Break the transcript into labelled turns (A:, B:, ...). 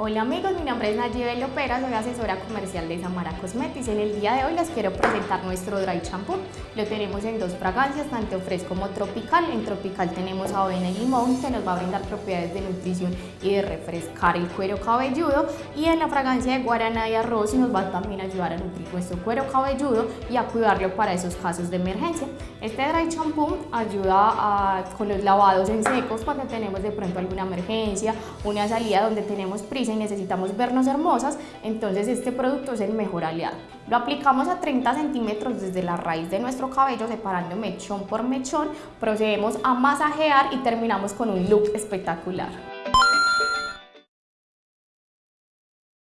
A: Hola amigos, mi nombre es Nayibel Lopera, soy asesora comercial de Samara Cosmetics. En el día de hoy les quiero presentar nuestro Dry Shampoo. Lo tenemos en dos fragancias, tanto fresco como tropical. En tropical tenemos avena y limón, que nos va a brindar propiedades de nutrición y de refrescar el cuero cabelludo. Y en la fragancia de guaraná y arroz nos va a también ayudar a nutrir nuestro cuero cabelludo y a cuidarlo para esos casos de emergencia. Este Dry Shampoo ayuda a, con los lavados en secos cuando tenemos de pronto alguna emergencia, una salida donde tenemos prisa y necesitamos vernos hermosas, entonces este producto es el mejor aliado. Lo aplicamos a 30 centímetros desde la raíz de nuestro cabello, separando mechón por mechón, procedemos a masajear y terminamos con un look espectacular.